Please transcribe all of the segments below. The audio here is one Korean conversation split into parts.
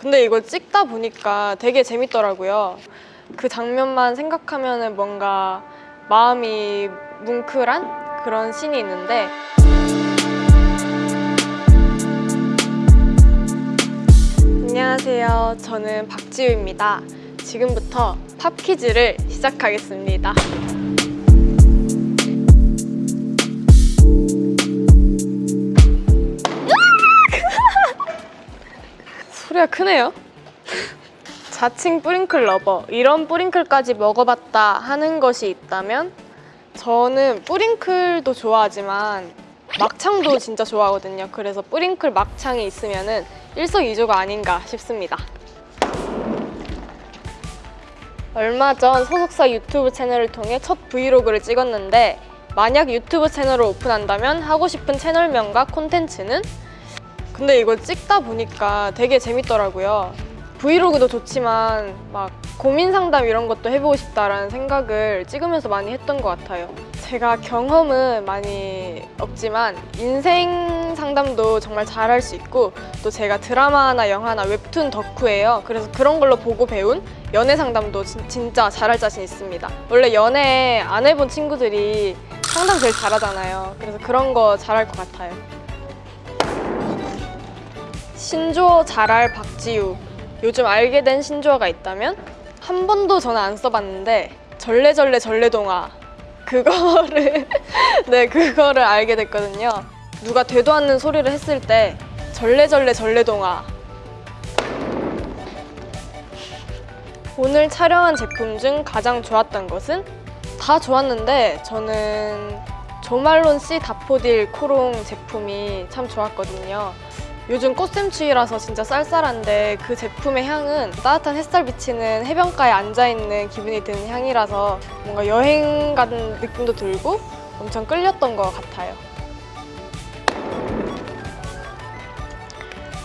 근데 이걸 찍다 보니까 되게 재밌더라고요. 그 장면만 생각하면 은 뭔가 마음이 뭉클한 그런 씬이 있는데 안녕하세요. 저는 박지우입니다. 지금부터 팝 퀴즈를 시작하겠습니다. 소리가 크네요. 자칭 뿌링클 lover 이런 뿌링클까지 먹어봤다 하는 것이 있다면 저는 뿌링클도 좋아하지만 막창도 진짜 좋아하거든요. 그래서 뿌링클 막창이 있으면 은 일석이조가 아닌가 싶습니다. 얼마 전 소속사 유튜브 채널을 통해 첫 브이로그를 찍었는데 만약 유튜브 채널을 오픈한다면 하고 싶은 채널명과 콘텐츠는 근데 이걸 찍다 보니까 되게 재밌더라고요. 브이로그도 좋지만 막 고민 상담 이런 것도 해보고 싶다라는 생각을 찍으면서 많이 했던 것 같아요. 제가 경험은 많이 없지만 인생 상담도 정말 잘할 수 있고 또 제가 드라마나 영화나 웹툰 덕후예요. 그래서 그런 걸로 보고 배운 연애 상담도 진, 진짜 잘할 자신 있습니다. 원래 연애 안 해본 친구들이 상담 제일 잘하잖아요. 그래서 그런 거 잘할 것 같아요. 신조어 잘할 박지우. 요즘 알게 된 신조어가 있다면? 한 번도 저는 안 써봤는데 절레절레 절레동화. 그거를 네 그거를 알게 됐거든요. 누가 되도 않는 소리를 했을 때 절레절레 절레동화. 오늘 촬영한 제품 중 가장 좋았던 것은? 다 좋았는데 저는 조말론 C 다포딜 코롱 제품이 참 좋았거든요 요즘 꽃샘추위라서 진짜 쌀쌀한데 그 제품의 향은 따뜻한 햇살 비치는 해변가에 앉아있는 기분이 드는 향이라서 뭔가 여행 가는 느낌도 들고 엄청 끌렸던 것 같아요.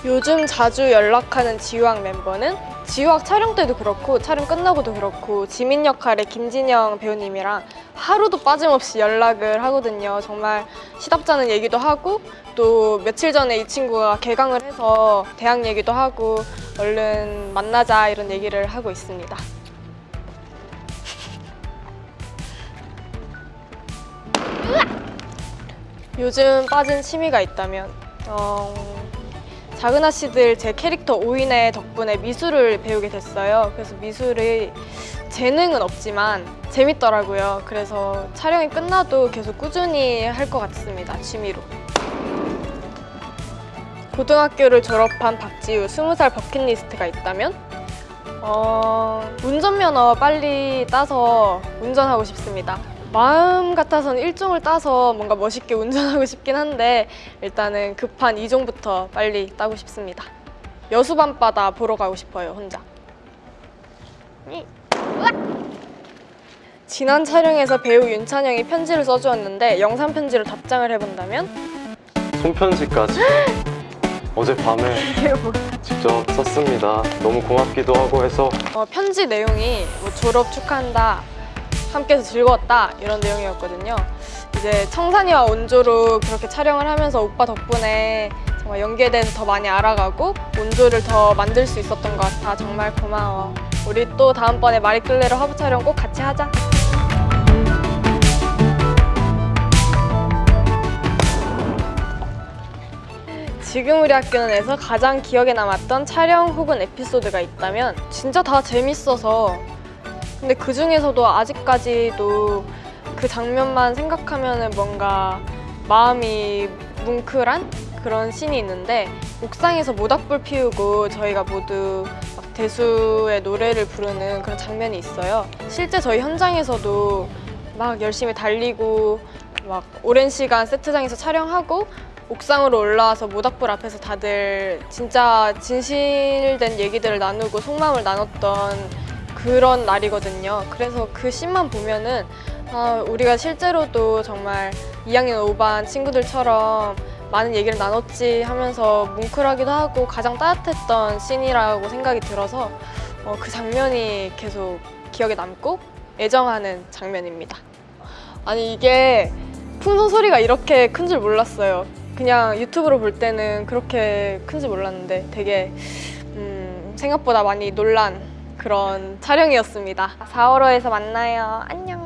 요즘 자주 연락하는 지우학 멤버는 지우학 촬영 때도 그렇고 촬영 끝나고도 그렇고 지민 역할의 김진영 배우님이랑 하루도 빠짐없이 연락을 하거든요. 정말 시답잖은 얘기도 하고 또 며칠 전에 이 친구가 개강을 해서 대학 얘기도 하고 얼른 만나자 이런 얘기를 하고 있습니다. 요즘 빠진 취미가 있다면 어, 작은 아씨들 제 캐릭터 오인의 덕분에 미술을 배우게 됐어요. 그래서 미술이 재능은 없지만 재밌더라고요. 그래서 촬영이 끝나도 계속 꾸준히 할 것 같습니다. 취미로. 고등학교를 졸업한 박지우 20살 버킷리스트가 있다면 어, 운전면허 빨리 따서 운전하고 싶습니다. 마음 같아서는 1종을 따서 뭔가 멋있게 운전하고 싶긴 한데 일단은 급한 2종부터 빨리 따고 싶습니다. 여수 밤바다 보러 가고 싶어요, 혼자. 지난 촬영에서 배우 윤찬영이 편지를 써주었는데 영상 편지로 답장을 해본다면 손편지까지 어젯밤에 직접 썼습니다. 너무 고맙기도 하고 해서 어, 편지 내용이 뭐 졸업 축하한다, 함께해서 즐거웠다 이런 내용이었거든요. 이제 청산이와 온조로 그렇게 촬영을 하면서 오빠 덕분에 정말 연기에 대해서 더 많이 알아가고 온조를 더 만들 수 있었던 것 같아 정말 고마워. 우리 또 다음번에 마리끌레로 화보 촬영 꼭 같이 하자. 지금 우리 학교는에서 가장 기억에 남았던 촬영 혹은 에피소드가 있다면 진짜 다 재밌어서 근데 그 중에서도 아직까지도 그 장면만 생각하면은 뭔가 마음이 뭉클한 그런 씬이 있는데 옥상에서 모닥불 피우고 저희가 모두 막 대수의 노래를 부르는 그런 장면이 있어요. 실제 저희 현장에서도 막 열심히 달리고 막 오랜 시간 세트장에서 촬영하고 옥상으로 올라와서 모닥불 앞에서 다들 진짜 진실된 얘기들을 나누고 속마음을 나눴던 그런 날이거든요. 그래서 그 씬만 보면은 아, 우리가 실제로도 정말 2학년 5반 친구들처럼 많은 얘기를 나눴지 하면서 뭉클하기도 하고 가장 따뜻했던 씬이라고 생각이 들어서 어, 그 장면이 계속 기억에 남고 애정하는 장면입니다. 아니 이게 풍선 소리가 이렇게 큰 줄 몰랐어요. 그냥 유튜브로 볼 때는 그렇게 큰지 몰랐는데 되게 음, 생각보다 많이 놀란 그런 촬영이었습니다. 4월호에서 만나요. 안녕.